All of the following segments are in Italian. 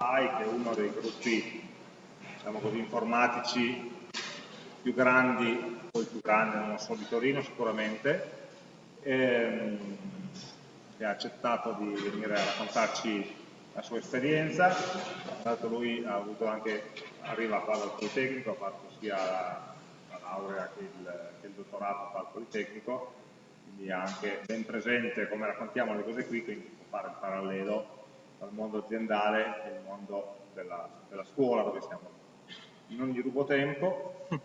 AI, che è uno dei gruppi diciamo così, informatici più grandi, poi più grande, non so, di Torino sicuramente, ehm, che ha accettato di venire a raccontarci la sua esperienza, l'altro lui ha avuto anche, arriva qua dal Politecnico, ha fatto sia la, la laurea che il, che il dottorato al Politecnico, quindi ha anche ben presente come raccontiamo le cose qui, quindi può fare il parallelo tra il mondo aziendale e il mondo della, della scuola dove siamo. Non gli rubo tempo,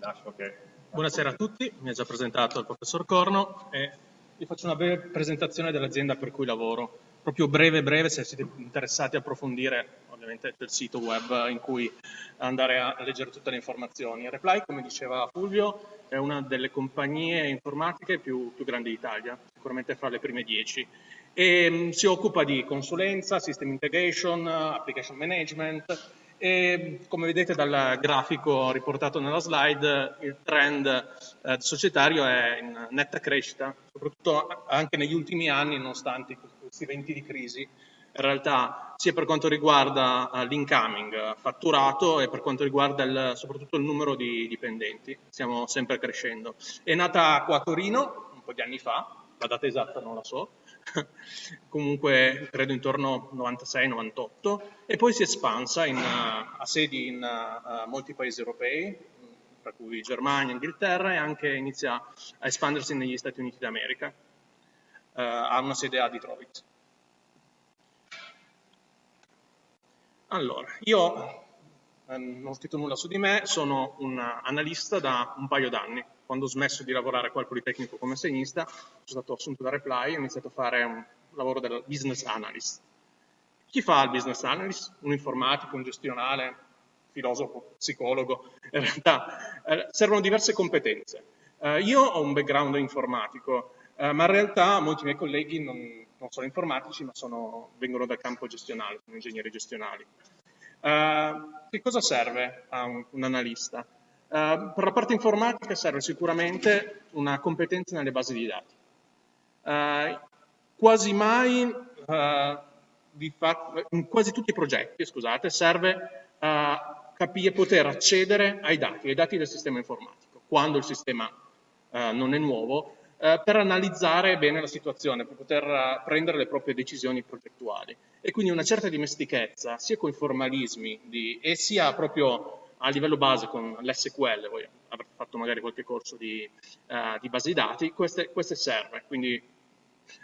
lascio che... Buonasera a tutti, mi ha già presentato il professor Corno e vi faccio una breve presentazione dell'azienda per cui lavoro. Proprio breve breve, se siete interessati a approfondire, ovviamente c'è il sito web in cui andare a leggere tutte le informazioni. Reply, come diceva Fulvio, è una delle compagnie informatiche più, più grandi d'Italia, sicuramente fra le prime dieci e mm, si occupa di consulenza, system integration, application management e come vedete dal grafico riportato nella slide il trend eh, societario è in netta crescita, soprattutto anche negli ultimi anni nonostante questi venti di crisi in realtà sia per quanto riguarda uh, l'incoming fatturato e per quanto riguarda il, soprattutto il numero di dipendenti, stiamo sempre crescendo. È nata qua a Torino un po' di anni fa, la data esatta non la so, comunque credo intorno al 96-98, e poi si è espansa in, uh, a sedi in uh, molti paesi europei, tra cui Germania, Inghilterra, e anche inizia a espandersi negli Stati Uniti d'America. Uh, ha una sede a Detroit. Allora, io non ho scritto nulla su di me, sono un analista da un paio d'anni quando ho smesso di lavorare qua al Politecnico come assegnista, sono stato assunto da Reply e ho iniziato a fare un lavoro del business analyst. Chi fa il business analyst? Un informatico, un gestionale, filosofo, psicologo. In realtà eh, servono diverse competenze. Eh, io ho un background informatico, eh, ma in realtà molti miei colleghi non, non sono informatici, ma sono, vengono dal campo gestionale, sono ingegneri gestionali. Eh, che cosa serve a un, un analista? Uh, per la parte informatica serve sicuramente una competenza nelle basi di dati. Uh, quasi mai, uh, in quasi tutti i progetti, scusate, serve capire, poter accedere ai dati, ai dati del sistema informatico, quando il sistema non è nuovo, per analizzare bene la situazione, per poter prendere le proprie decisioni progettuali. E quindi una certa dimestichezza, sia con i formalismi di, e sia proprio a livello base con l'SQL, voi avrete fatto magari qualche corso di, uh, di base di dati, queste, queste, serve, quindi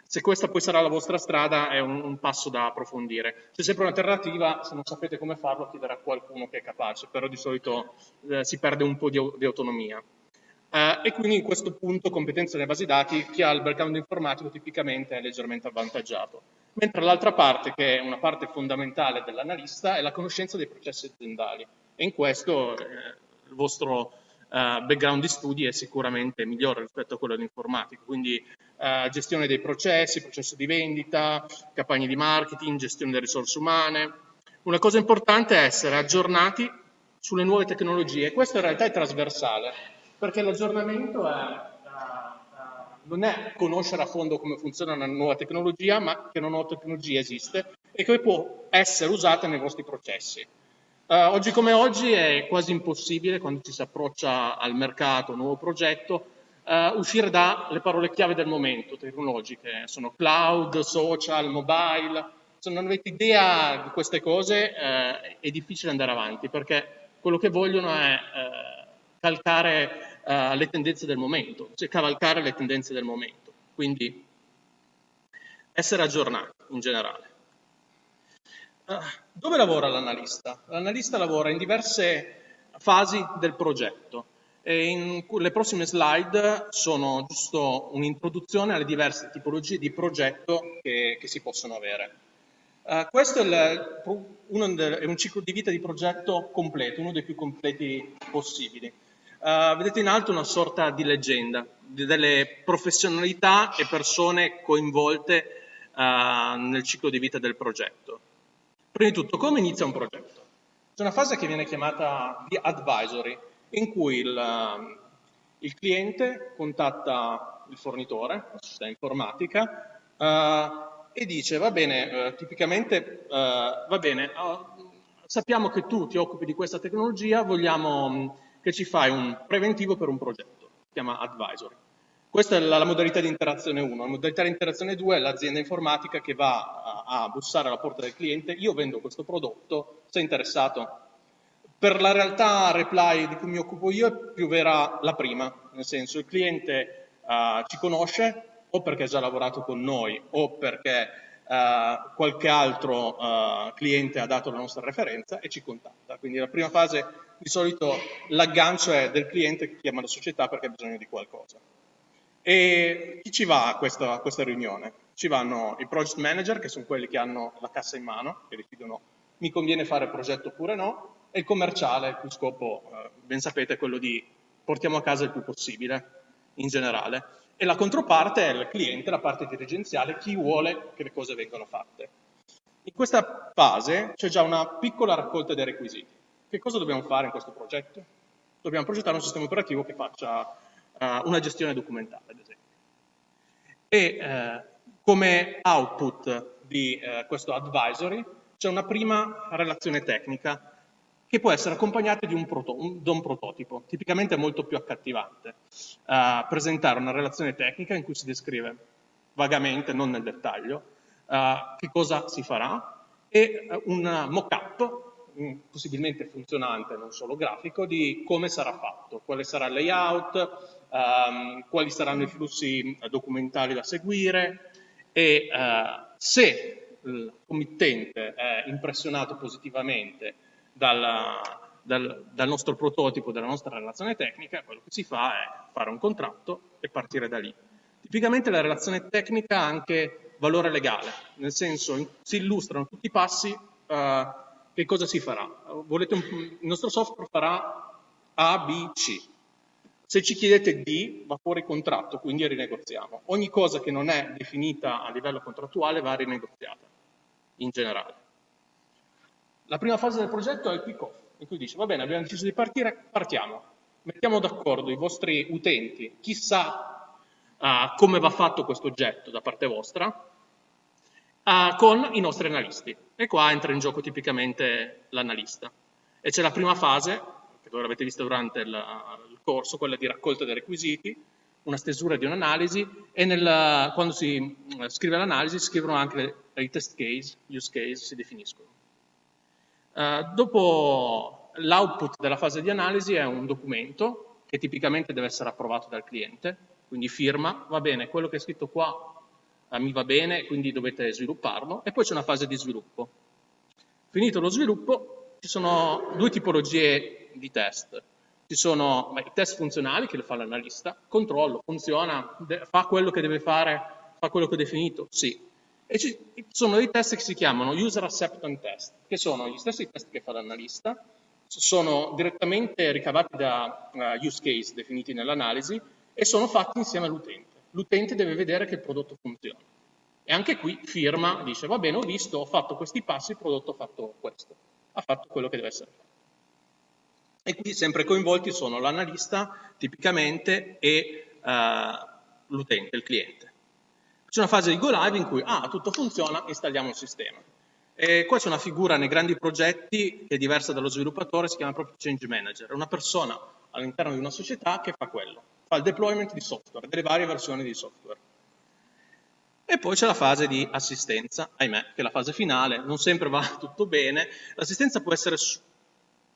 se questa poi sarà la vostra strada è un, un, passo da approfondire. C'è sempre un'alternativa, se non sapete come farlo chiedere a qualcuno che è capace, però di solito eh, si perde un po' di, di autonomia. Uh, e quindi in questo punto competenze nelle basi dati, chi ha il background informatico tipicamente è leggermente avvantaggiato. Mentre l'altra parte, che è una parte fondamentale dell'analista, è la conoscenza dei processi aziendali e in questo eh, il vostro eh, background di studi è sicuramente migliore rispetto a quello dell'informatica, quindi eh, gestione dei processi, processo di vendita, campagne di marketing, gestione delle risorse umane. Una cosa importante è essere aggiornati sulle nuove tecnologie, questo in realtà è trasversale, perché l'aggiornamento è non è conoscere a fondo come funziona una nuova tecnologia, ma che una nuova tecnologia esiste e che può essere usata nei vostri processi. Uh, oggi come oggi è quasi impossibile, quando ci si approccia al mercato, un nuovo progetto, uh, uscire dalle parole chiave del momento tecnologiche. Sono cloud, social, mobile. Se non avete idea di queste cose uh, è difficile andare avanti perché quello che vogliono è calcare le tendenze del momento, cioè cavalcare le tendenze del momento. Quindi essere aggiornati in generale. Ah, dove lavora l'analista? L'analista lavora in diverse fasi del progetto e in le prossime slide sono giusto un'introduzione alle diverse tipologie di progetto che, che si possono avere. Uh, questo è, il, uno, è, un ciclo di vita di progetto completo, uno dei più completi possibili. Uh, vedete in alto una sorta di leggenda, di delle professionalità e persone coinvolte uh, nel ciclo di vita del progetto. Prima di tutto, come inizia un progetto? C'è una fase che viene chiamata di advisory, in cui il, il cliente contatta il fornitore, la società informatica, uh, e dice, va bene, eh, tipicamente, eh, va bene, oh, sappiamo che tu ti occupi di questa tecnologia, vogliamo mh, che ci fai un preventivo per un progetto, si chiama advisory. Questa è la, la, modalità di interazione 1. La modalità di interazione 2 è l'azienda informatica che va a, a, bussare alla porta del cliente, io vendo questo prodotto, sei interessato? Per la realtà reply di cui mi occupo io è più vera la prima, nel senso il cliente uh, ci conosce o perché ha già lavorato con noi o perché uh, qualche altro uh, cliente ha dato la nostra referenza e ci contatta. Quindi la prima fase di solito l'aggancio è del cliente che chiama la società perché ha bisogno di qualcosa. E chi ci va a questa, a questa riunione? Ci vanno i project manager, che sono quelli che hanno la cassa in mano, che decidono mi conviene fare progetto oppure no, e il commerciale, il cui scopo, eh, ben sapete, è quello di portiamo a casa il più possibile, in generale. E la controparte è il cliente, la parte dirigenziale, chi vuole che le cose vengano fatte. In questa fase c'è già una piccola raccolta dei requisiti. Che cosa dobbiamo fare in questo progetto? Dobbiamo progettare un sistema operativo che faccia uh, una gestione documentale, ad esempio. E uh, come output di uh, questo advisory c'è una prima relazione tecnica che può essere accompagnata di un, un, da un prototipo, tipicamente molto più accattivante. presentare una relazione tecnica in cui si descrive vagamente, non nel dettaglio, che cosa si farà e un mock-up possibilmente funzionante, non solo grafico, di come sarà fatto, quale sarà il layout, um, quali saranno i flussi eh, documentali da seguire e uh, se il committente è impressionato positivamente dalla, dal, dal, nostro prototipo, dalla nostra relazione tecnica, quello che si fa è fare un contratto e partire da lì. Tipicamente la relazione tecnica ha anche valore legale, nel senso si illustrano tutti i passi, uh, che cosa si farà. Volete un, il nostro software farà A, B, C. Se ci chiedete D, va fuori contratto, quindi rinegoziamo. Ogni cosa che non è definita a livello contrattuale va rinegoziata, in generale. La prima fase del progetto è il kick-off, in cui dice, va bene, abbiamo deciso di partire, partiamo. Mettiamo d'accordo i vostri utenti, chi sa uh, come va fatto questo oggetto da parte vostra, uh, con i nostri analisti. E qua entra in gioco tipicamente l'analista. E c'è la prima fase, che voi l'avete vista durante il corso, quella di raccolta dei requisiti, una stesura di un'analisi e nel, quando si eh, scrive l'analisi si scrivono anche i test case, use case, si definiscono. Uh, dopo l'output della fase di analisi è un documento che tipicamente deve essere approvato dal cliente, quindi firma, va bene, quello che è scritto qua uh, mi va bene, quindi dovete svilupparlo, e poi c'è una fase di sviluppo. Finito lo sviluppo, ci sono due tipologie di test. Ci sono i test funzionali che lo fa l'analista, controllo, funziona, fa quello che deve fare, fa quello che ho definito, sì. E ci sono dei test che si chiamano user acceptance test, che sono gli stessi test che fa l'analista, sono direttamente ricavati da uh, use case definiti nell'analisi e sono fatti insieme all'utente. L'utente deve vedere che il prodotto funziona. E anche qui firma, dice va bene, ho visto, ho fatto questi passi, il prodotto ha fatto questo, ha fatto quello che deve essere fatto. E qui sempre coinvolti sono l'analista tipicamente e uh, l'utente, il cliente. C'è una fase di go live in cui, ah, tutto funziona, installiamo il sistema. E qua c'è una figura nei grandi progetti che è diversa dallo sviluppatore, si chiama proprio change manager, è una persona all'interno di una società che fa quello, fa il deployment di software, delle varie versioni di software. E poi c'è la fase di assistenza, ahimè, che è la fase finale, non sempre va tutto bene. L'assistenza può essere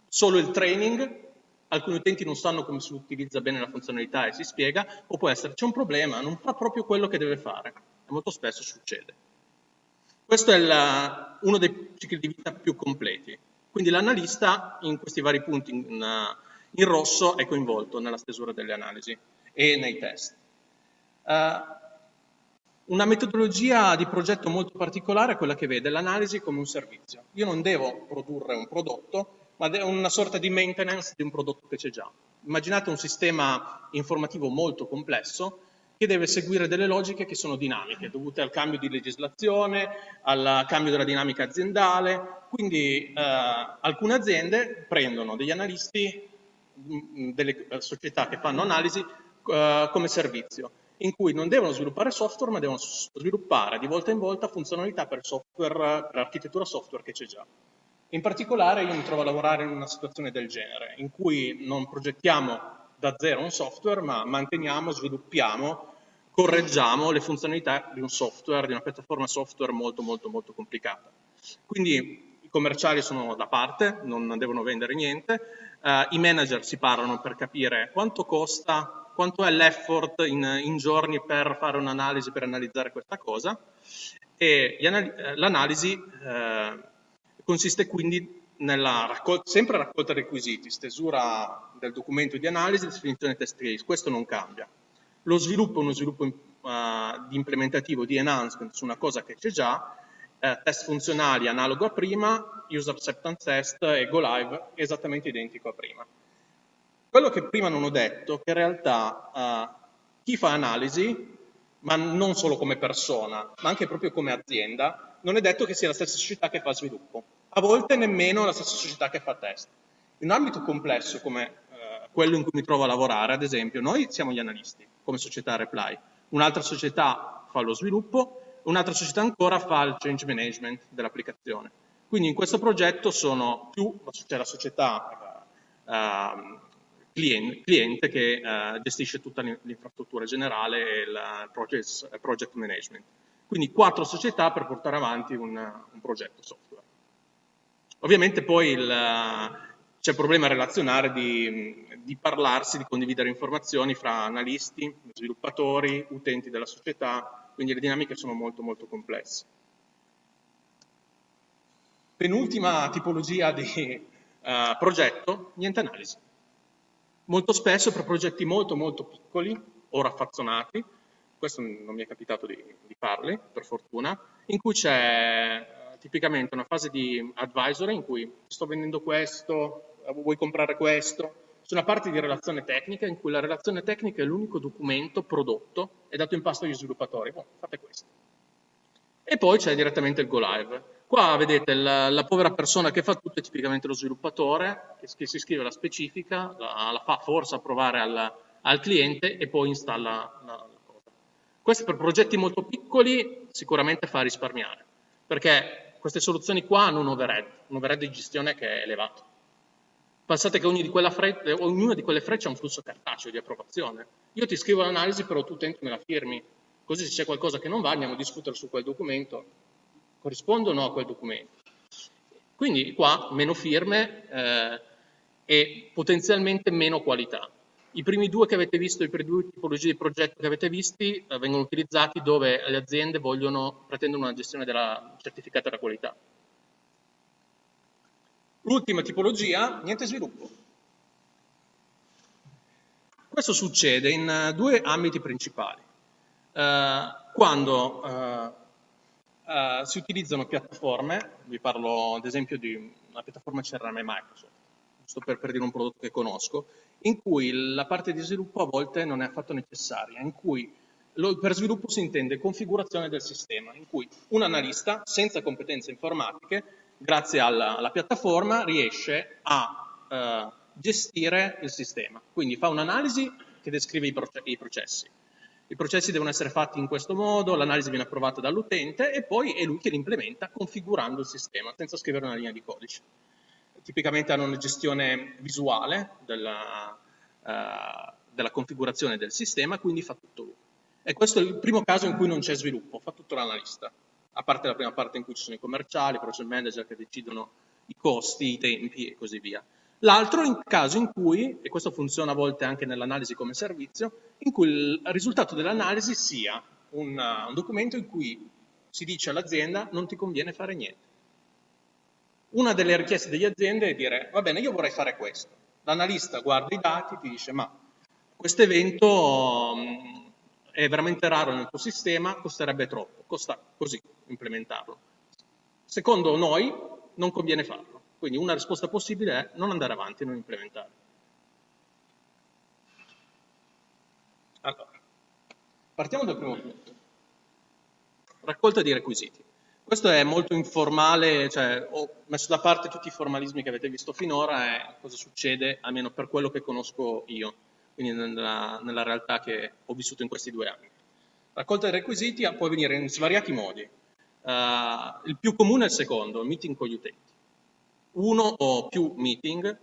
solo il training, alcuni utenti non sanno come si utilizza bene la funzionalità e si spiega, o può essere c'è un problema, non fa proprio quello che deve fare, e molto spesso succede. Questo è la, uno dei cicli di vita più completi. Quindi l'analista in questi vari punti in, in, rosso è coinvolto nella stesura delle analisi e nei test. Uh, una metodologia di progetto molto particolare è quella che vede l'analisi come un servizio. Io non devo produrre un prodotto, ma è una sorta di maintenance di un prodotto che c'è già. Immaginate un sistema informativo molto complesso che deve seguire delle logiche che sono dinamiche, dovute al cambio di legislazione, al cambio della dinamica aziendale. Quindi eh, alcune aziende prendono degli analisti, mm, delle società che fanno analisi eh, come servizio in cui non devono sviluppare software, ma devono sviluppare di volta in volta funzionalità per, software, per architettura software che c'è già. In particolare io mi trovo a lavorare in una situazione del genere, in cui non progettiamo da zero un software, ma manteniamo, sviluppiamo, correggiamo le funzionalità di un software, di una piattaforma software molto molto molto complicata. Quindi i commerciali sono da parte, non devono vendere niente, uh, i manager si parlano per capire quanto costa quanto è l'effort in, in, giorni per fare un'analisi, per analizzare questa cosa e l'analisi eh, consiste quindi nella raccolta, sempre raccolta requisiti, stesura del documento di analisi, definizione test case, questo non cambia. Lo sviluppo è uno sviluppo uh, implementativo, di enhancement su una cosa che c'è già, eh, test funzionali analogo a prima, user acceptance test e go live esattamente identico a prima. Quello che prima non ho detto, è che in realtà uh, chi fa analisi, ma non solo come persona, ma anche proprio come azienda, non è detto che sia la stessa società che fa sviluppo. A volte nemmeno la stessa società che fa test. In un ambito complesso come uh, quello in cui mi trovo a lavorare, ad esempio, noi siamo gli analisti, come società Reply. Un'altra società fa lo sviluppo, un'altra società ancora fa il change management dell'applicazione. Quindi in questo progetto sono più, c'è la società uh, cliente, cliente che uh, gestisce tutta l'infrastruttura generale e il project, project, management. Quindi quattro società per portare avanti un, un progetto software. Ovviamente poi c'è il problema relazionare di, di, parlarsi, di condividere informazioni fra analisti, sviluppatori, utenti della società, quindi le dinamiche sono molto molto complesse. Penultima tipologia di uh, progetto, niente analisi molto spesso per progetti molto molto piccoli o raffazzonati, questo non mi è capitato di, di farli, per fortuna, in cui c'è tipicamente una fase di advisory in cui sto vendendo questo, vuoi comprare questo, c'è una parte di relazione tecnica in cui la relazione tecnica è l'unico documento prodotto e dato in pasto agli sviluppatori, oh, fate questo. E poi c'è direttamente il go live. Qua vedete la, la, povera persona che fa tutto è tipicamente lo sviluppatore, che, che si scrive la specifica, la, la fa forse approvare al, al, cliente e poi installa la, la cosa. Questo per progetti molto piccoli sicuramente fa risparmiare, perché queste soluzioni qua hanno un overhead, un overhead di gestione che è elevato. Pensate che ogni di freccia, ognuna di quelle frecce ha un flusso cartaceo di approvazione. Io ti scrivo l'analisi, però tu utente me la firmi, così se c'è qualcosa che non va andiamo a discutere su quel documento corrispondono a quel documento. Quindi qua meno firme eh, e potenzialmente meno qualità. I primi due che avete visto, i primi due tipologie di progetto che avete visti, eh, vengono utilizzati dove le aziende vogliono, pretendono una gestione della certificata della qualità. L'ultima tipologia, niente sviluppo. Questo succede in uh, due ambiti principali. Uh, quando uh, uh, si utilizzano piattaforme, vi parlo ad esempio di una piattaforma CRM Microsoft, giusto per, per dire un prodotto che conosco, in cui la parte di sviluppo a volte non è affatto necessaria, in cui per sviluppo si intende configurazione del sistema, in cui un analista senza competenze informatiche, grazie alla, alla piattaforma, riesce a uh, gestire il sistema. Quindi fa un'analisi che descrive i, proce i processi, i processi devono essere fatti in questo modo, l'analisi viene approvata dall'utente e poi è lui che li implementa configurando il sistema senza scrivere una linea di codice. Tipicamente hanno una gestione visuale della, uh, della configurazione del sistema, quindi fa tutto lui. E questo è il primo caso in cui non c'è sviluppo, fa tutto l'analista, a parte la prima parte in cui ci sono i commerciali, i project manager che decidono i costi, i tempi e così via. L'altro in caso in cui, e questo funziona a volte anche nell'analisi come servizio, in cui il risultato dell'analisi sia un, un documento in cui si dice all'azienda non ti conviene fare niente. Una delle richieste delle aziende è dire va bene io vorrei fare questo. L'analista guarda i dati ti dice ma questo evento um, è veramente raro nel tuo sistema, costerebbe troppo, costa così implementarlo. Secondo noi non conviene farlo. Quindi una risposta possibile è non andare avanti, non implementare. Allora, partiamo dal primo punto. Raccolta di requisiti. Questo è molto informale, cioè ho messo da parte tutti i formalismi che avete visto finora e cosa succede, almeno per quello che conosco io. quindi nella, nella realtà che ho vissuto in questi due anni. Raccolta dei requisiti può avvenire in svariati modi. Uh, il più comune è il secondo, il meeting con gli utenti. Uno o più meeting,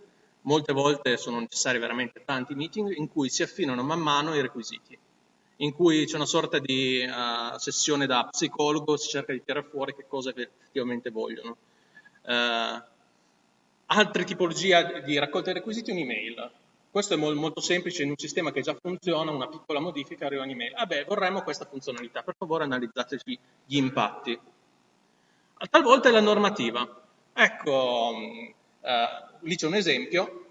molte volte sono necessari veramente tanti meeting, in cui si affinano man mano i requisiti, in cui c'è una sorta di uh, sessione da psicologo, si cerca di tirare fuori che cosa effettivamente vogliono. Uh, altre tipologie di raccolta dei requisiti, un'email. Questo è molto semplice, in un sistema che già funziona, una piccola modifica arriva un'email. Ah beh, vorremmo questa funzionalità, per favore analizzateci gli impatti. Talvolta è la normativa. Ecco, eh, lì c'è un esempio,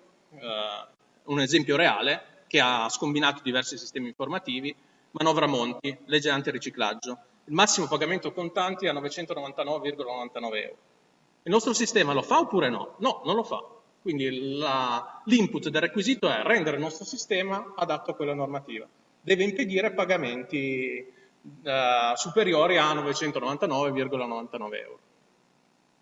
un esempio reale, che ha scombinato diversi sistemi informativi, manovra Monti, legge antiriciclaggio. Il massimo pagamento contanti è a 999,99 euro. Il nostro sistema lo fa oppure no? No, non lo fa. Quindi l'input del requisito è rendere il nostro sistema adatto a quella normativa. Deve impedire pagamenti eh, superiori a 999,99 euro.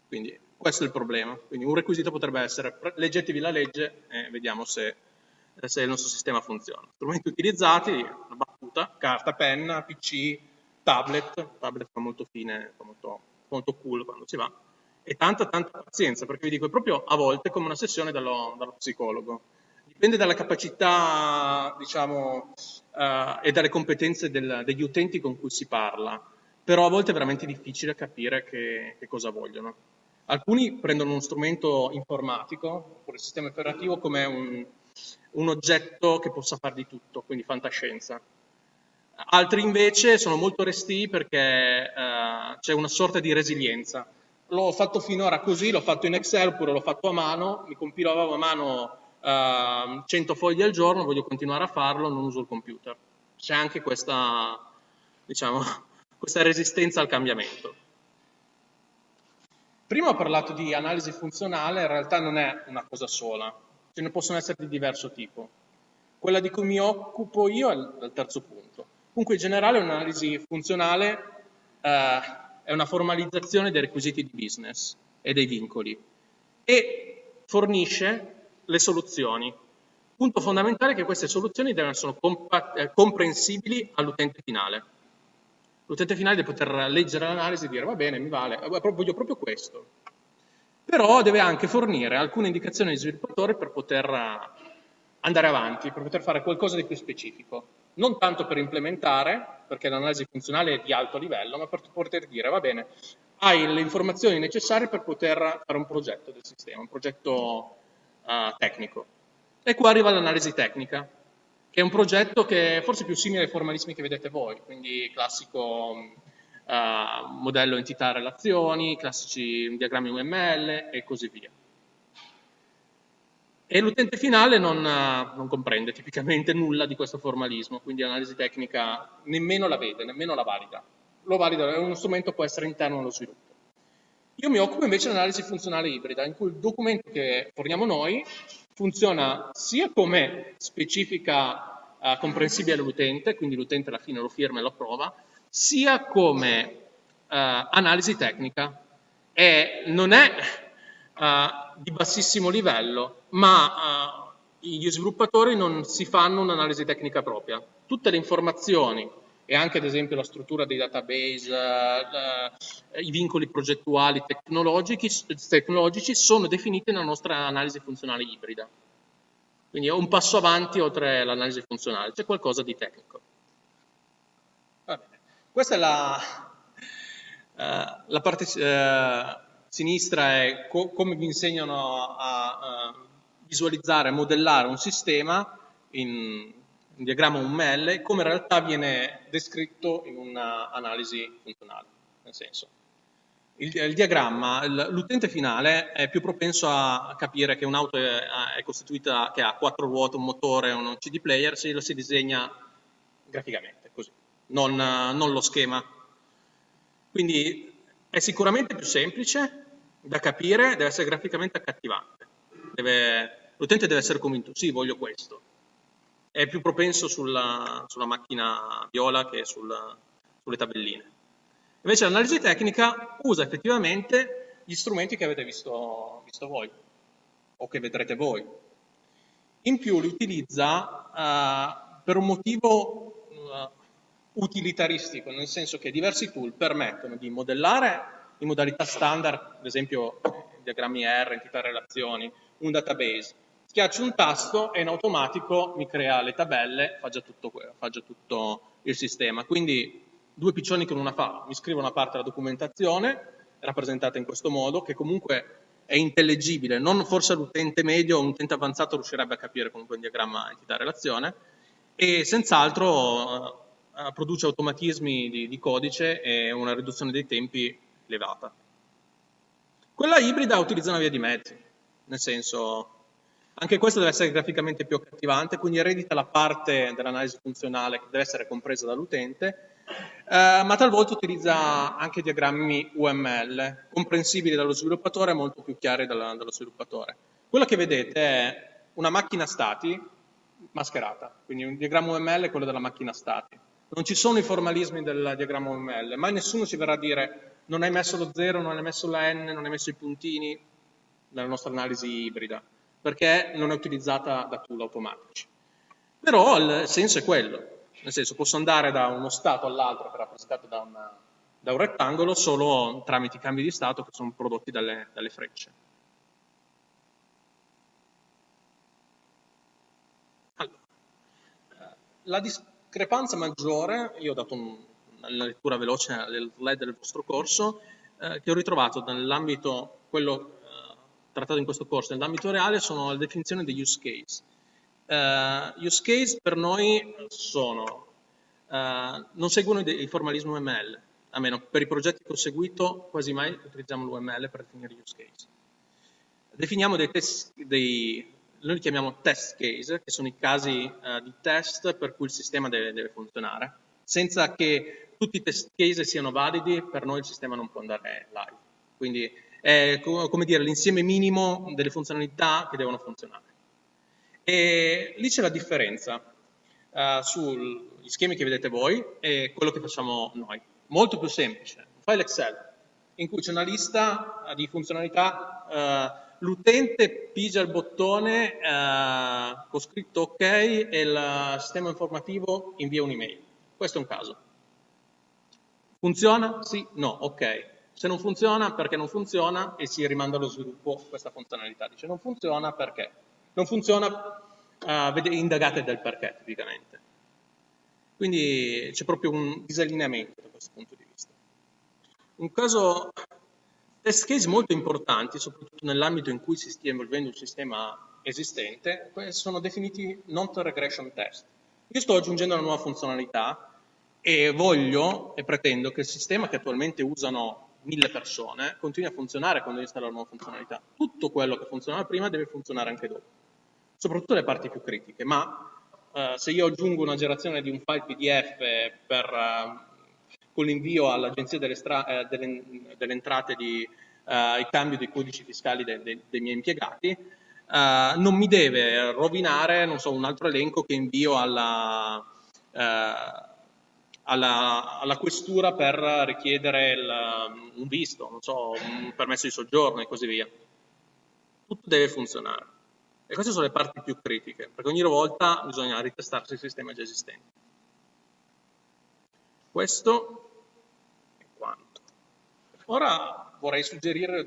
Quindi questo è il problema. Quindi un requisito potrebbe essere leggetevi la legge e vediamo se, se il nostro sistema funziona. Strumenti utilizzati, una battuta, carta, penna, PC, tablet, tablet fa molto fine, fa molto, molto cool quando si va e tanta tanta pazienza, perché vi dico, è proprio a volte come una sessione dallo, dallo psicologo. Dipende dalla capacità, diciamo, uh, e dalle competenze del, degli utenti con cui si parla, però a volte è veramente difficile capire che, che cosa vogliono. Alcuni prendono uno strumento informatico, oppure il sistema operativo, come un, un oggetto che possa fare di tutto, quindi fantascienza. Altri invece sono molto resti perché uh, c'è una sorta di resilienza l'ho fatto finora così, l'ho fatto in Excel oppure l'ho fatto a mano, mi compilavo a mano uh, 100 fogli al giorno, voglio continuare a farlo, non uso il computer. C'è anche questa, diciamo, questa resistenza al cambiamento. Prima ho parlato di analisi funzionale, in realtà non è una cosa sola, ce ne possono essere di diverso tipo. Quella di cui mi occupo io è il terzo punto. Comunque in generale un'analisi funzionale eh, è una formalizzazione dei requisiti di business e dei vincoli e fornisce le soluzioni. Punto fondamentale è che queste soluzioni devono essere eh, comprensibili all'utente finale. L'utente finale deve poter leggere l'analisi e dire va bene, mi vale, eh, voglio proprio questo. Però deve anche fornire alcune indicazioni agli sviluppatori per poter eh, andare avanti, per poter fare qualcosa di più specifico non tanto per implementare, perché l'analisi funzionale è di alto livello, ma per poter dire, va bene, hai le informazioni necessarie per poter fare un progetto del sistema, un progetto uh, tecnico. E qua arriva l'analisi tecnica, che è un progetto che è forse più simile ai formalismi che vedete voi, quindi classico uh, modello entità-relazioni, classici diagrammi UML e così via e l'utente finale non, eh, non, comprende tipicamente nulla di questo formalismo, quindi l'analisi tecnica nemmeno la vede, nemmeno la valida. Lo valida, è uno strumento può essere interno allo sviluppo. Io mi occupo invece dell'analisi funzionale ibrida, in cui il documento che forniamo noi funziona sia come specifica uh, comprensibile all'utente, quindi l'utente alla fine lo firma e lo approva, sia come uh, analisi tecnica. E non è uh, di bassissimo livello, ma uh, gli sviluppatori non si fanno un'analisi tecnica propria. Tutte le informazioni e anche ad esempio la struttura dei database, uh, i vincoli progettuali tecnologici, tecnologici sono definiti nella nostra analisi funzionale ibrida. Quindi è un passo avanti oltre l'analisi funzionale, c'è qualcosa di tecnico. Questa è la, uh, la parte uh, sinistra è co come vi insegnano a, a visualizzare, modellare un sistema in un diagramma UML, come in realtà viene descritto in un'analisi funzionale. Nel senso, il, il diagramma, l'utente finale è più propenso a capire che un'auto è, è, costituita, che ha quattro ruote, un motore un CD player, se lo si disegna graficamente, non, non lo schema. Quindi è sicuramente più semplice, da capire deve essere graficamente accattivante. L'utente deve essere convinto, sì, voglio questo. È più propenso sulla, sulla macchina viola che sul, sulle tabelline. Invece l'analisi tecnica usa effettivamente gli strumenti che avete visto, visto voi, o che vedrete voi. in più li utilizza uh, per un motivo utilitaristico, nel senso che diversi tool permettono di modellare in modalità standard, ad esempio diagrammi R, entità relazioni, un database. Schiaccio un tasto e in automatico mi crea le tabelle, fa già tutto, fa già tutto il sistema. Quindi due piccioni con una fava, mi scrivo una parte della documentazione, rappresentata in questo modo, che comunque è intellegibile, non forse l'utente medio o un utente avanzato riuscirebbe a capire comunque un diagramma entità-relazione, e senz'altro produce automatismi di, di codice e una riduzione dei tempi elevata. Quella ibrida utilizza una via di mezzo, nel senso, anche questo deve essere graficamente più accattivante, quindi eredita la parte dell'analisi funzionale che deve essere compresa dall'utente, eh, ma talvolta utilizza anche diagrammi UML, comprensibili dallo sviluppatore e molto più chiari dalla, dallo sviluppatore. Quello che vedete è una macchina stati mascherata, quindi un diagramma UML è quello della macchina stati. Non ci sono i formalismi del diagramma UML, mai nessuno ci verrà a dire non hai messo lo 0, non hai messo la n, non hai messo i puntini nella nostra analisi ibrida, perché non è utilizzata da tool automatici. Però il senso è quello, nel senso posso andare da uno stato all'altro che è rappresentato da, una, da, un rettangolo solo tramite i cambi di stato che sono prodotti dalle, dalle frecce. Allora, eh, la discrepanza maggiore, io ho dato un, una lettura veloce del slide del vostro corso, eh, che ho ritrovato nell'ambito, quello eh, trattato in questo corso, nell'ambito reale, sono la definizione degli use case. Uh, use case per noi sono, uh, non seguono il formalismo ML, almeno per i progetti che ho seguito quasi mai utilizziamo l'UML per definire use case. Definiamo dei test, dei, noi li chiamiamo test case, che sono i casi uh, di test per cui il sistema deve, deve funzionare, senza che tutti i test case siano validi, per noi il sistema non può andare live. Quindi è come dire l'insieme minimo delle funzionalità che devono funzionare. E lì c'è la differenza uh, sugli schemi che vedete voi e quello che facciamo noi. Molto più semplice. Un file Excel in cui c'è una lista di funzionalità, uh, l'utente pigia il bottone uh, con scritto ok e il sistema informativo invia un'email. Questo è un caso. Funziona? Sì? No? Ok. Se non funziona, perché non funziona e si rimanda allo sviluppo questa funzionalità. Dice non funziona perché? Non funziona, uh, indagate del perché tipicamente. Quindi c'è proprio un disallineamento da questo punto di vista. Un caso test case molto importanti, soprattutto nell'ambito in cui si stia involvendo un sistema esistente, sono definiti non-regression test. Io sto aggiungendo una nuova funzionalità e voglio e pretendo che il sistema che attualmente usano mille persone continui a funzionare quando installo la nuova funzionalità. Tutto quello che funzionava prima deve funzionare anche dopo, soprattutto le parti più critiche, ma eh, se io aggiungo una generazione di un file PDF per, eh, con l'invio all'agenzia delle, eh, delle, delle, entrate di eh, il cambio dei codici fiscali de, de, dei miei impiegati, eh, non mi deve rovinare, so, un altro elenco che invio alla eh, alla, alla questura per richiedere il, un visto, so, un permesso di soggiorno e così via. Tutto deve funzionare. E queste sono le parti più critiche, perché ogni volta bisogna ritestarsi il sistema già esistente. Questo è quanto. Ora vorrei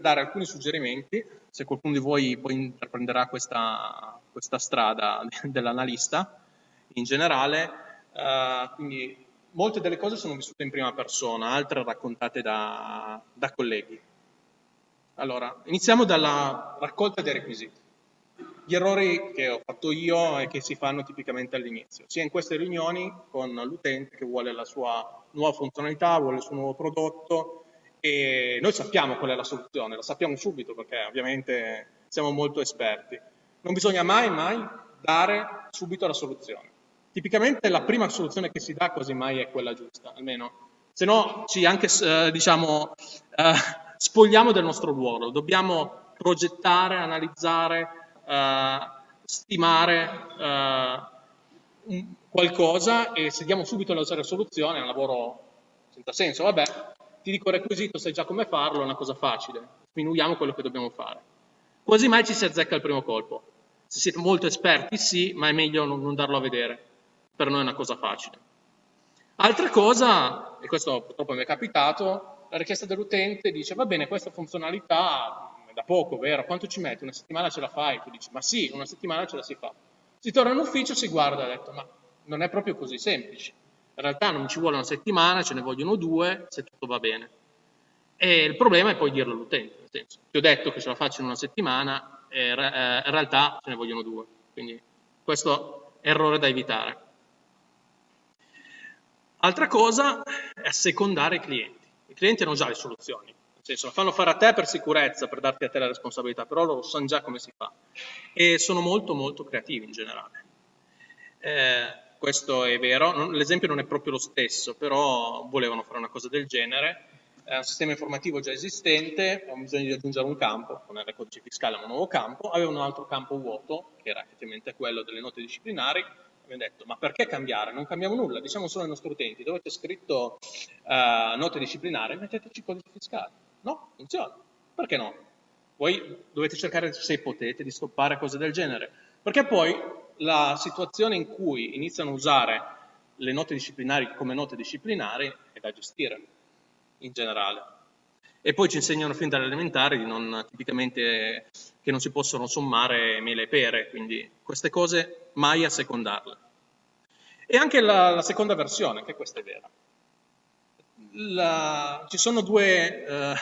dare alcuni suggerimenti, se qualcuno di voi poi intraprenderà questa, questa strada dell'analista in generale, uh, quindi molte delle cose sono vissute in prima persona, altre raccontate da, da colleghi. Allora, iniziamo dalla raccolta dei requisiti. Gli errori che ho fatto io e che si fanno tipicamente all'inizio, sia in queste riunioni con l'utente che vuole la sua nuova funzionalità, vuole il suo nuovo prodotto e noi sappiamo qual è la soluzione, la sappiamo subito perché ovviamente siamo molto esperti. Non bisogna mai, mai dare subito la soluzione. Tipicamente la prima soluzione che si dà quasi mai è quella giusta, almeno, se no ci anche, eh, diciamo, eh, spogliamo del nostro ruolo, dobbiamo progettare, analizzare, eh, stimare eh, qualcosa e se diamo subito la soluzione è un lavoro senza senso, vabbè, ti dico il requisito, sai già come farlo, è una cosa facile, diminuiamo quello che dobbiamo fare. Quasi mai ci si azzecca al primo colpo. Se siete molto esperti sì, ma è meglio non, non darlo a vedere. Per noi è una cosa facile. Altra cosa, e questo purtroppo mi è capitato, la richiesta dell'utente dice va bene, questa funzionalità da poco, vero? Quanto ci metti? Una settimana ce la fai? Tu dici ma sì, una settimana ce la si fa. Si torna in ufficio, si guarda e ha detto ma non è proprio così semplice. In realtà non ci vuole una settimana, ce ne vogliono due, se tutto va bene. E il problema è poi dirlo all'utente, nel senso, ti ho detto che ce la faccio in una settimana, e in realtà ce ne vogliono due. Quindi questo è errore da evitare. Altra cosa è assecondare i clienti. I clienti hanno già le soluzioni, senso, lo fanno fare a te per sicurezza, per darti a te la responsabilità, però loro sanno già come si fa e sono molto molto creativi in generale. Eh, questo è vero, l'esempio non è proprio lo stesso, però volevano fare una cosa del genere, è un sistema informativo già esistente, avevano bisogno di aggiungere un campo, non era codice fiscale ma un nuovo campo, aveva un altro campo vuoto, che era effettivamente quello delle note disciplinari, abbiamo detto ma perché cambiare? Non cambiamo nulla, diciamo solo ai nostri utenti, dove c'è scritto uh, note disciplinari, metteteci codice fiscale. No, funziona. Perché no? Voi dovete cercare, se potete, di stoppare cose del genere. Perché poi la situazione in cui iniziano a usare le note disciplinari come note disciplinari è da gestire, in generale. E poi ci insegnano fin dalle elementari di non, tipicamente che non si possono sommare mele e pere, quindi queste cose mai a secondarle. E anche la, la seconda versione, che questa è vera. La, ci sono due, eh,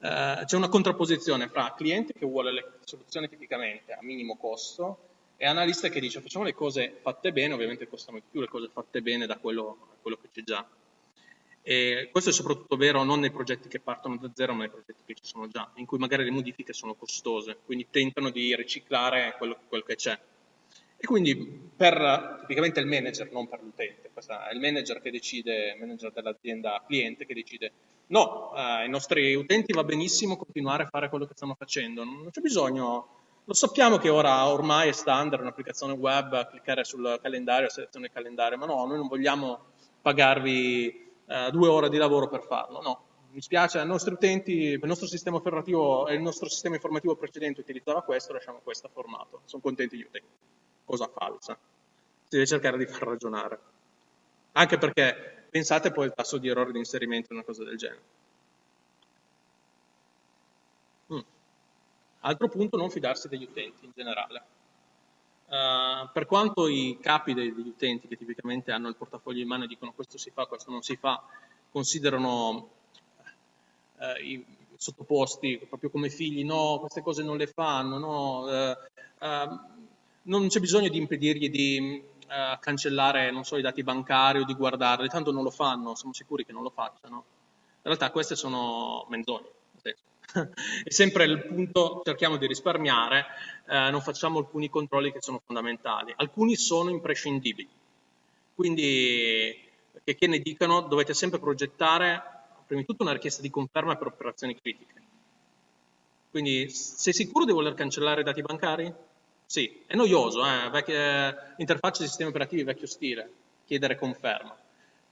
eh, c'è una contrapposizione fra cliente che vuole le soluzioni tipicamente a minimo costo e analista che dice facciamo le cose fatte bene, ovviamente costano di più le cose fatte bene da quello, quello che c'è già. E questo è soprattutto vero non nei progetti che partono da zero, ma nei progetti che ci sono già, in cui magari le modifiche sono costose, quindi tentano di riciclare quello, quello che c'è. E quindi per tipicamente il manager, non per l'utente, è il manager che decide, il manager dell'azienda cliente che decide no, eh, ai nostri utenti va benissimo continuare a fare quello che stanno facendo, non c'è bisogno, lo sappiamo che ora ormai è standard un'applicazione web, cliccare sul calendario, selezione il calendario, ma no, noi non vogliamo pagarvi eh, due ore di lavoro per farlo, no. Mi spiace, ai nostri utenti, il nostro sistema operativo e il nostro sistema informativo precedente utilizzava questo, lasciamo questo formato, sono contenti gli utenti. Cosa falsa. Si deve cercare di far ragionare. Anche perché pensate poi al tasso di errore di inserimento in una cosa del genere. Mm. Altro punto, non fidarsi degli utenti in generale. Uh, per quanto i capi degli utenti che tipicamente hanno il portafoglio in mano e dicono questo si fa, questo non si fa, considerano uh, i sottoposti proprio come figli, no, queste cose non le fanno, no, uh, non c'è bisogno di impedirgli di cancellare, non so, i dati bancari o di guardarli, tanto non lo fanno, siamo sicuri che non lo facciano. In realtà queste sono menzogne. è sempre il punto, cerchiamo di risparmiare, eh, non facciamo alcuni controlli che sono fondamentali. Alcuni sono imprescindibili, quindi che, che ne dicano dovete sempre progettare prima di tutto una richiesta di conferma per operazioni critiche. Quindi sei sicuro di voler cancellare i dati bancari? Sì, è noioso, eh? Vecchia, interfaccia di sistemi operativi vecchio stile, chiedere conferma,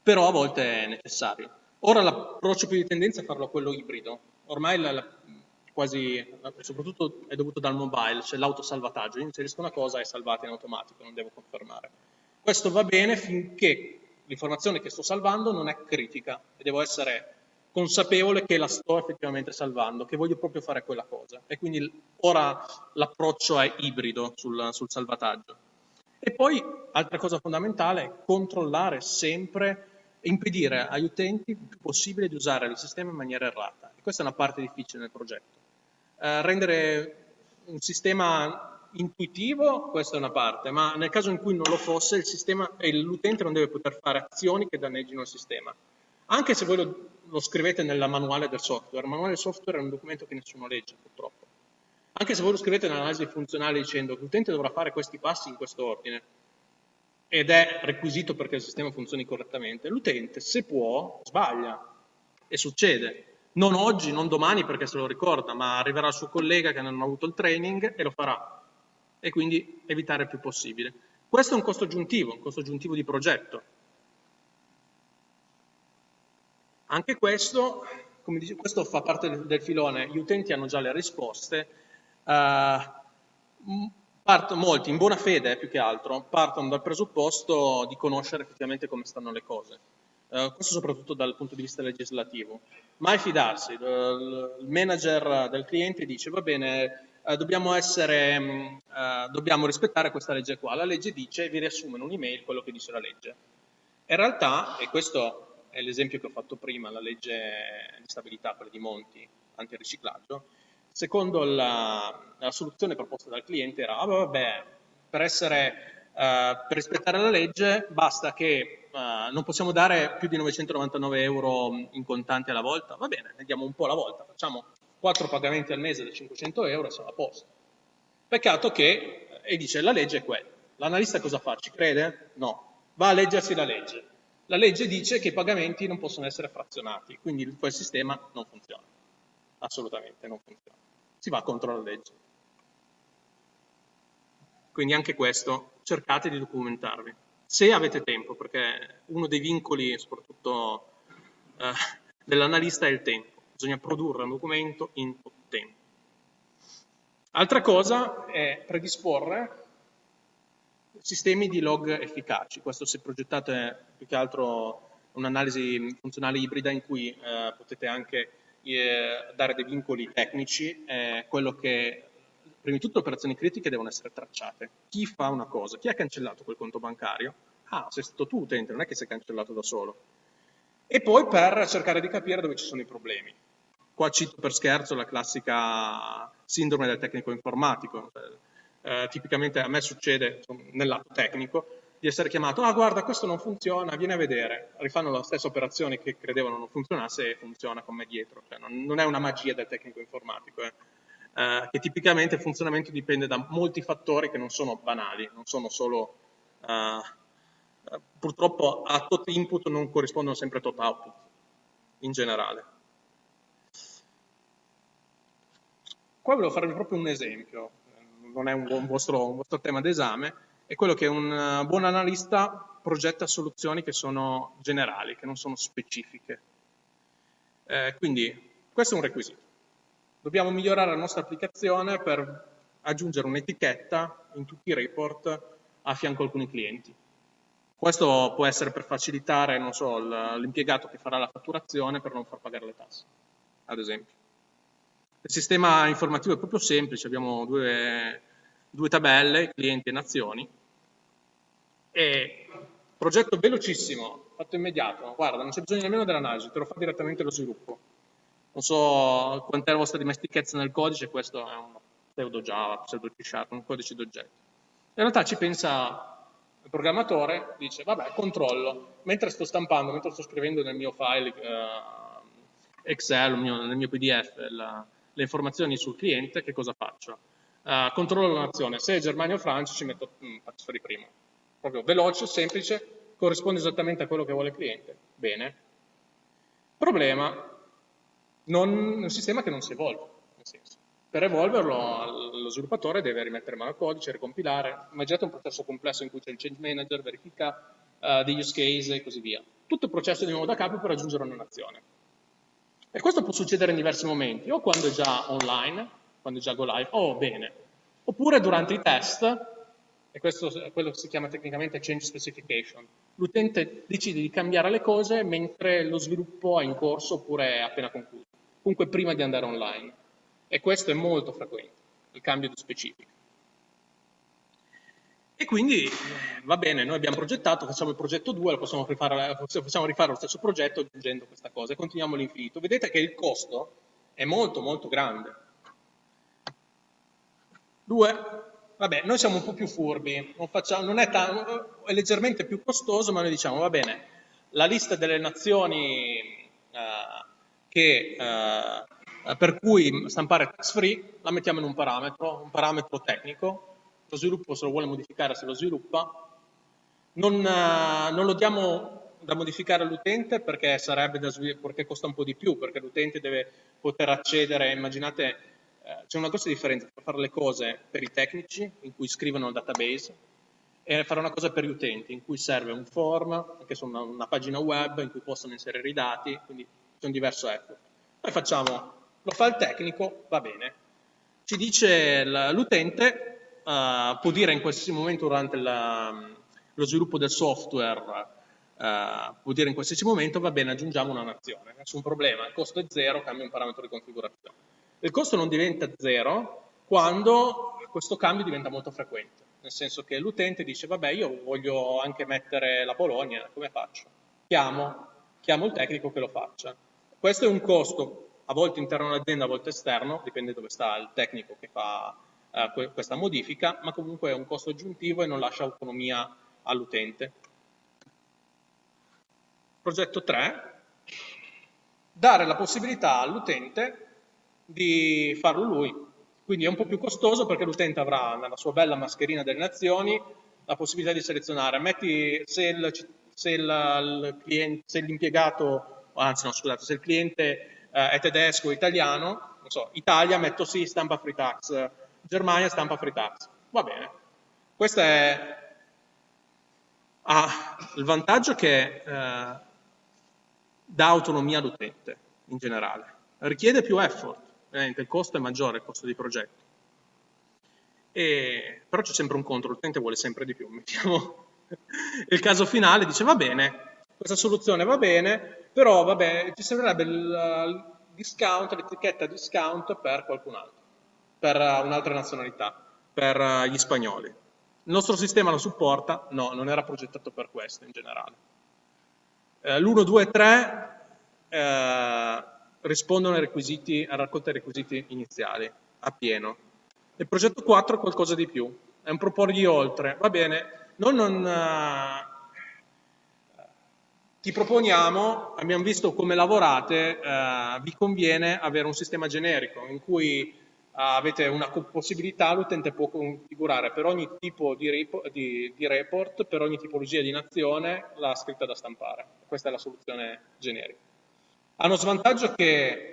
però a volte è necessario. Ora l'approccio più di tendenza è farlo a quello ibrido, ormai la, la, quasi, soprattutto è dovuto dal mobile, c'è l'autosalvataggio, io inserisco una cosa e salvata in automatico, non devo confermare. Questo va bene finché l'informazione che sto salvando non è critica e devo essere consapevole che la sto effettivamente salvando, che voglio proprio fare quella cosa. E quindi ora l'approccio è ibrido sul, sul salvataggio. E poi, altra cosa fondamentale, controllare sempre e impedire agli utenti il più possibile di usare il sistema in maniera errata. E questa è una parte difficile nel progetto. Eh, rendere un sistema intuitivo, questa è una parte, ma nel caso in cui non lo fosse, l'utente non deve poter fare azioni che danneggino il sistema. Anche se voi lo, lo scrivete nella manuale del software, il manuale del software è un documento che nessuno legge, purtroppo. Anche se voi lo scrivete nell'analisi funzionale dicendo che l'utente dovrà fare questi passi in questo ordine, ed è requisito perché il sistema funzioni correttamente, l'utente, se può, sbaglia. E succede. Non oggi, non domani perché se lo ricorda, ma arriverà il suo collega che non ha avuto il training e lo farà. E quindi evitare il più possibile. Questo è un costo aggiuntivo, un costo aggiuntivo di progetto. Anche questo, come dice, questo fa parte del, filone, gli utenti hanno già le risposte. Uh, parto, molti, in buona fede più che altro, partono dal presupposto di conoscere effettivamente come stanno le cose. Uh, questo soprattutto dal punto di vista legislativo. Mai fidarsi, il manager del cliente dice va bene, dobbiamo, essere, uh, dobbiamo rispettare questa legge qua, la legge dice vi riassume in un'email quello che dice la legge. In realtà, e questo è l'esempio che ho fatto prima, la legge di stabilità, quella di Monti, antiriciclaggio, secondo la, la, soluzione proposta dal cliente era, ah, vabbè, per, essere, uh, per rispettare la legge basta che uh, non possiamo dare più di 999 euro in contanti alla volta, va bene, ne diamo un po' alla volta, facciamo 4 pagamenti al mese da 500 euro e siamo a posto. Peccato che, e dice, la legge è quella. L'analista cosa fa? Ci crede? No. Va a leggersi la legge. La legge dice che i pagamenti non possono essere frazionati, quindi quel sistema non funziona. Assolutamente non funziona si va contro la legge. Quindi anche questo, cercate di documentarvi. Se avete tempo, perché uno dei vincoli, soprattutto eh, dell'analista, è il tempo. Bisogna produrre un documento in tempo. Altra cosa è predisporre sistemi di log efficaci. Questo se progettate più che altro un'analisi funzionale ibrida in cui eh, potete anche eh, dare dei vincoli tecnici è quello che, prima di tutto, operazioni critiche devono essere tracciate. Chi fa una cosa? Chi ha cancellato quel conto bancario? Ah, sei stato tu utente, non è che sei cancellato da solo. E poi per cercare di capire dove ci sono i problemi. Qua cito per scherzo la classica sindrome del tecnico informatico. Eh, tipicamente a me succede nel lato tecnico, di essere chiamato, ah guarda questo non funziona, vieni a vedere, rifanno la stessa operazione che credevano non funzionasse e funziona con me dietro, cioè, non, non, è una magia del tecnico informatico, eh. Eh, che tipicamente il funzionamento dipende da molti fattori che non sono banali, non sono solo, eh, purtroppo a tot input non corrispondono sempre a tot output, in generale. Qua volevo farvi proprio un esempio, non è un, un, vostro, un vostro tema d'esame, è quello che un eh, buon analista progetta soluzioni che sono generali, che non sono specifiche. Eh, quindi questo è un requisito. Dobbiamo migliorare la nostra applicazione per aggiungere un'etichetta in tutti i report a fianco a alcuni clienti. Questo può essere per facilitare, so, l'impiegato che farà la fatturazione per non far pagare le tasse, ad esempio. Il sistema informativo è proprio semplice, abbiamo due, due tabelle, clienti e nazioni, e progetto velocissimo, fatto immediato, guarda, non c'è bisogno nemmeno dell'analisi, te lo fa direttamente lo sviluppo. Non so quant'è la vostra dimestichezza nel codice, questo è un pseudo Java, pseudo C Sharp, un codice d'oggetto. In realtà ci pensa il programmatore, dice, vabbè, controllo, mentre sto stampando, mentre sto scrivendo nel mio file uh, Excel, nel mio PDF, la, le informazioni sul cliente, che cosa faccio? Uh, controllo la nazione, se è Germania o Francia ci metto, mh, mm, di primo proprio veloce, semplice, corrisponde esattamente a quello che vuole il cliente. Bene. Problema, non, un sistema che non si evolve, nel senso. Per evolverlo lo sviluppatore deve rimettere mano al codice, ricompilare, immaginate un processo complesso in cui c'è il change manager, verifica uh, degli use case e così via. Tutto il processo di nuovo da capo per raggiungere una nazione. E questo può succedere in diversi momenti, o quando è già online, quando è già go live, o bene, oppure durante i test, e questo è quello che si chiama tecnicamente change specification. L'utente decide di cambiare le cose mentre lo sviluppo è in corso oppure è appena concluso, comunque prima di andare online. E questo è molto frequente, il cambio di specifica. E quindi eh, va bene, noi abbiamo progettato, facciamo il progetto 2, lo possiamo rifare, possiamo rifare lo stesso progetto aggiungendo questa cosa e continuiamo all'infinito. Vedete che il costo è molto molto grande. Due, vabbè, noi siamo un po' più furbi, non facciamo, non è, è, leggermente più costoso, ma noi diciamo, va bene, la lista delle nazioni eh, che, eh, per cui stampare tax free la mettiamo in un parametro, un parametro tecnico, lo sviluppo se lo vuole modificare se lo sviluppa, non, eh, non lo diamo da modificare all'utente perché, perché costa un po' di più, perché l'utente deve poter accedere, immaginate eh, c'è una grossa differenza tra fare le cose per i tecnici, in cui scrivono il database, e fare una cosa per gli utenti, in cui serve un form, che sono una, una pagina web in cui possono inserire i dati, quindi c'è un diverso effort. Poi facciamo, lo fa il tecnico, va bene. Ci dice l'utente, uh, può dire in qualsiasi momento durante la, lo sviluppo del software, uh, può dire in qualsiasi momento va bene aggiungiamo una nazione, nessun problema, il costo è zero, cambia un parametro di configurazione. Il costo non diventa zero quando questo cambio diventa molto frequente, nel senso che l'utente dice vabbè io voglio anche mettere la Polonia, come faccio? Chiamo, chiamo il tecnico che lo faccia. Questo è un costo a volte interno all'azienda, a volte esterno, dipende dove sta il tecnico che fa eh, questa modifica, ma comunque è un costo aggiuntivo e non lascia autonomia all'utente. Progetto 3, dare la possibilità all'utente di farlo lui, quindi è un po' più costoso perché l'utente avrà nella sua bella mascherina delle nazioni la possibilità di selezionare, metti se l'impiegato, anzi no scusate, se il cliente eh, è tedesco o italiano, non so, Italia metto sì, stampa free tax, Germania stampa free tax, va bene. Questo è, ha il vantaggio che eh, dà autonomia all'utente in generale, richiede più effort, ovviamente il costo è maggiore, il costo di progetto. E, però c'è sempre un contro, l'utente vuole sempre di più. Mettiamo il caso finale, dice va bene, questa soluzione va bene, però vabbè, ci servirebbe il discount, l'etichetta discount per qualcun altro, per un'altra nazionalità, per gli spagnoli. Il nostro sistema lo supporta? No, non era progettato per questo in generale. Eh, L'1, 2, 3 eh, rispondono ai requisiti, a raccolta dei requisiti iniziali, a pieno. Il progetto 4 è qualcosa di più, è un proporgli oltre. Va bene, noi non, uh, ti proponiamo, abbiamo visto come lavorate, uh, vi conviene avere un sistema generico in cui avete una possibilità, l'utente può configurare per ogni tipo di, report, di, di report, per ogni tipologia di nazione, la scritta da stampare. Questa è la soluzione generica. Hanno svantaggio che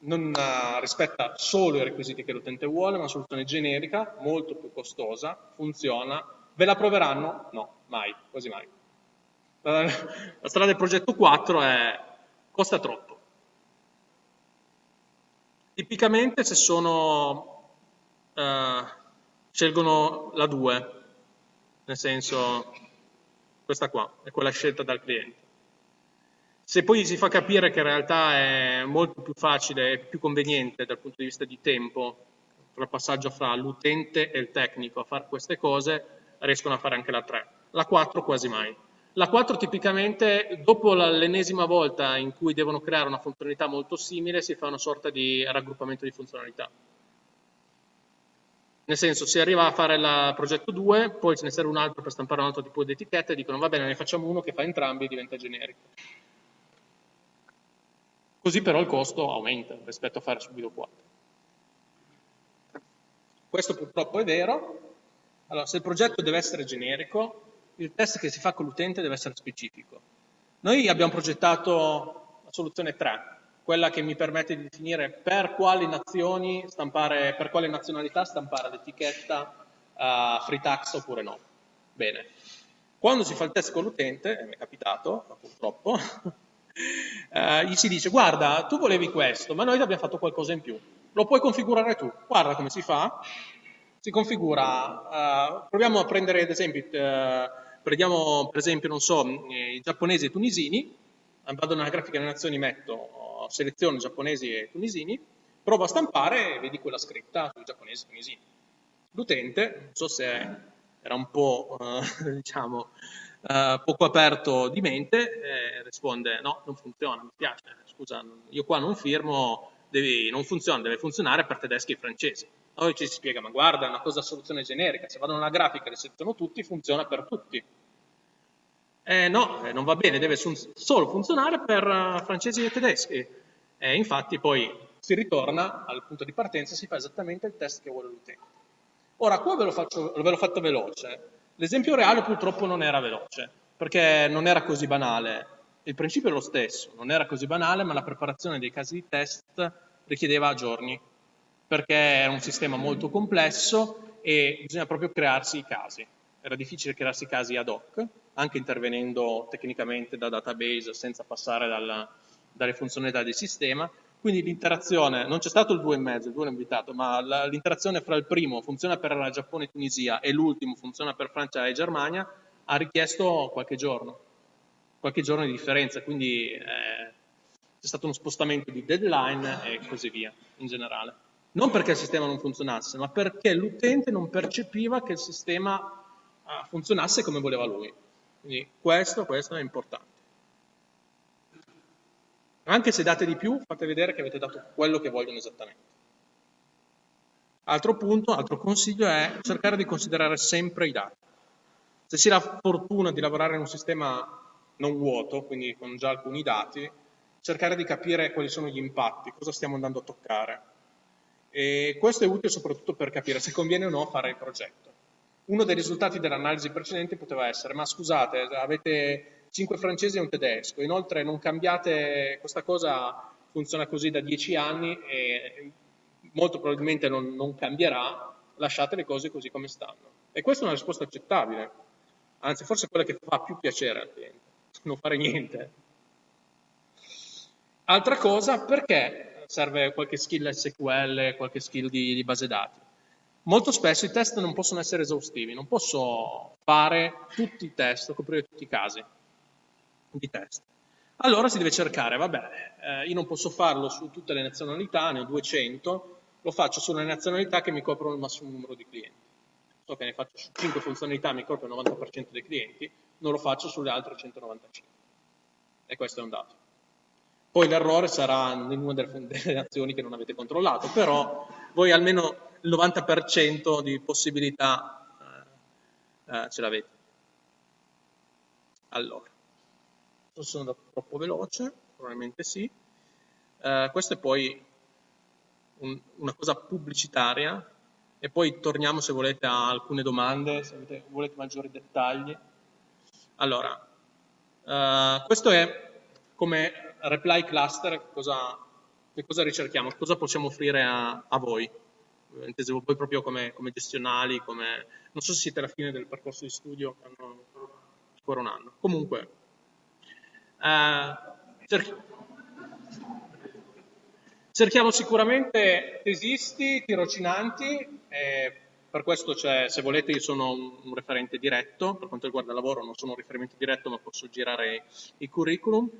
non eh, rispetta solo i requisiti che l'utente vuole, ma una soluzione generica, molto più costosa, funziona. Ve la proveranno? No, mai, quasi mai. La strada del progetto 4 è costa troppo. Tipicamente se sono, eh, scelgono la 2, nel senso questa qua, è quella scelta dal cliente. Se poi si fa capire che in realtà è molto più facile e più conveniente dal punto di vista di tempo, tra il passaggio fra l'utente e il tecnico a fare queste cose, riescono a fare anche la 3. La 4 quasi mai. La 4 tipicamente, dopo l'ennesima volta in cui devono creare una funzionalità molto simile, si fa una sorta di raggruppamento di funzionalità. Nel senso, si arriva a fare il progetto 2, poi ce ne serve un altro per stampare un altro tipo di etichetta e dicono va bene, ne facciamo uno che fa entrambi e diventa generico. Così però il costo aumenta rispetto a fare subito 4. Questo purtroppo è vero. Allora, se il progetto deve essere generico, il test che si fa con l'utente deve essere specifico. Noi abbiamo progettato la soluzione 3, quella che mi permette di definire per quali nazioni stampare, per quale nazionalità stampare l'etichetta uh, free tax oppure no. Bene. Quando si fa il test con l'utente, e mi è capitato, purtroppo, eh, gli si dice guarda tu volevi questo ma noi abbiamo fatto qualcosa in più lo puoi configurare tu guarda come si fa si configura uh, proviamo a prendere ad esempio uh, prendiamo per esempio non so i giapponesi e i tunisini vado nella grafica delle nazioni metto seleziono giapponesi e tunisini provo a stampare e vedi quella scritta sui giapponesi e tunisini. L'utente non so se era un po' uh, diciamo eh, poco aperto di mente, eh, risponde no, non funziona, mi piace, scusa, io qua non firmo, devi, non funziona, deve funzionare per tedeschi e francesi. Poi ci si spiega, ma guarda, è una cosa a soluzione generica, se vado nella grafica e le seleziono tutti, funziona per tutti. Eh, no, eh, non va bene, deve solo funzionare per uh, francesi e tedeschi. E infatti poi si ritorna al punto di partenza e si fa esattamente il test che vuole l'utente. Ora, qua ve ve l'ho fatto veloce, L'esempio reale purtroppo non era veloce, perché non era così banale. Il principio è lo stesso, non era così banale, ma la preparazione dei casi di test richiedeva giorni, perché era un sistema molto complesso e bisogna proprio crearsi i casi. Era difficile crearsi i casi ad hoc, anche intervenendo tecnicamente da database senza passare dalla, dalle funzionalità del sistema, Quindi l'interazione, non c'è stato il 2,5, il 2 è invitato, ma l'interazione fra il primo funziona per Giappone e Tunisia e l'ultimo funziona per Francia e Germania, ha richiesto qualche giorno, qualche giorno di differenza, quindi eh, c'è stato uno spostamento di deadline e così via, in generale. Non perché il sistema non funzionasse, ma perché l'utente non percepiva che il sistema uh, funzionasse come voleva lui. Quindi questo, questo è importante. Anche se date di più, fate vedere che avete dato quello che vogliono esattamente. Altro punto, altro consiglio è cercare di considerare sempre i dati. Se si ha la fortuna di lavorare in un sistema non vuoto, quindi con già alcuni dati, cercare di capire quali sono gli impatti, cosa stiamo andando a toccare. E questo è utile soprattutto per capire se conviene o no fare il progetto. Uno dei risultati dell'analisi precedente poteva essere, ma scusate, avete cinque francesi e un tedesco, inoltre non cambiate, questa cosa funziona così da dieci anni e molto probabilmente non, non cambierà, lasciate le cose così come stanno. E questa è una risposta accettabile, anzi forse quella che fa più piacere al cliente, non fare niente. Altra cosa, perché serve qualche skill SQL, qualche skill di, di base dati? Molto spesso i test non possono essere esaustivi, non posso fare tutti i test, coprire tutti i casi di test. Allora si deve cercare, vabbè, eh, io non posso farlo su tutte le nazionalità, ne ho 200, lo faccio sulle nazionalità che mi coprono il massimo numero di clienti. So che ne faccio su 5 funzionalità, mi copro il 90% dei clienti, non lo faccio sulle altre 195. E questo è un dato. Poi l'errore sarà in una delle, azioni che non avete controllato, però voi almeno il 90% di possibilità eh, eh, ce l'avete. Allora, sono andato troppo veloce, probabilmente sì. Eh, questa è poi un, una cosa pubblicitaria e poi torniamo se volete a alcune domande, se avete, volete maggiori dettagli. Allora, eh, questo è come reply cluster, cosa, che cosa ricerchiamo, cosa possiamo offrire a, a voi intesevo poi proprio come, come, gestionali, come... non so se siete alla fine del percorso di studio, hanno ancora un anno. Comunque, eh, cerchi... cerchiamo sicuramente tesisti, tirocinanti, eh, per questo se volete io sono un, referente diretto, per quanto riguarda il lavoro non sono un riferimento diretto ma posso girare i curriculum.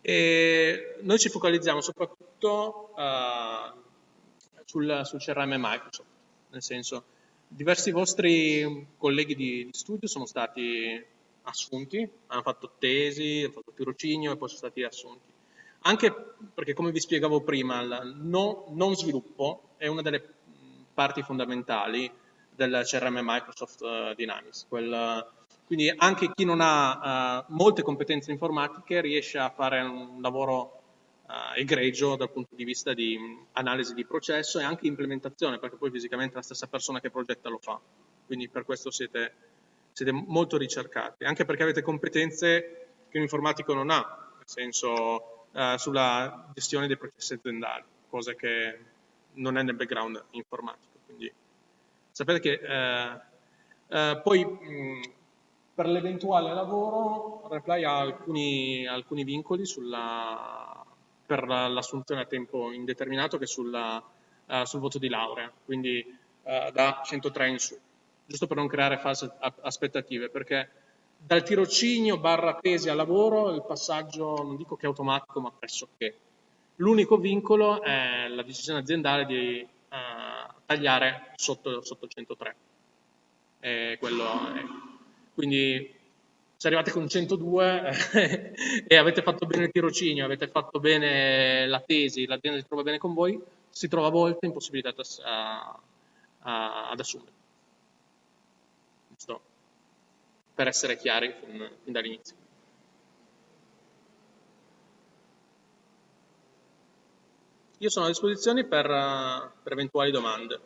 E noi ci focalizziamo soprattutto uh, sul, sul CRM Microsoft, nel senso diversi vostri colleghi di, di, studio sono stati assunti, hanno fatto tesi, hanno fatto tirocinio e poi sono stati assunti. Anche perché, come vi spiegavo prima, il no, non sviluppo è una delle parti fondamentali del CRM Microsoft uh, Dynamics. Quel, quindi anche chi non ha uh, molte competenze informatiche riesce a fare un lavoro uh, egregio dal punto di vista di analisi di processo e anche implementazione, perché poi fisicamente la stessa persona che progetta lo fa. Quindi per questo siete, siete molto ricercati, anche perché avete competenze che un informatico non ha, nel senso uh, sulla gestione dei processi aziendali, cosa che non è nel background informatico. Quindi sapete che uh, poi mh, per l'eventuale lavoro Reply ha alcuni, alcuni vincoli sulla per l'assunzione a tempo indeterminato che sulla, uh, sul voto di laurea, quindi uh, da 103 in su, giusto per non creare false aspettative, perché dal tirocinio barra tesi al lavoro il passaggio non dico che è automatico, ma pressoché. L'unico vincolo è la decisione aziendale di uh, tagliare sotto, sotto 103. E quello è. Quindi se arrivate con 102 eh, e avete fatto bene il tirocinio, avete fatto bene la tesi, l'azienda si trova bene con voi, si trova a volte impossibilitata ad assumere. Giusto? Per essere chiari fin, fin dall'inizio. Io sono a disposizione per, per eventuali domande.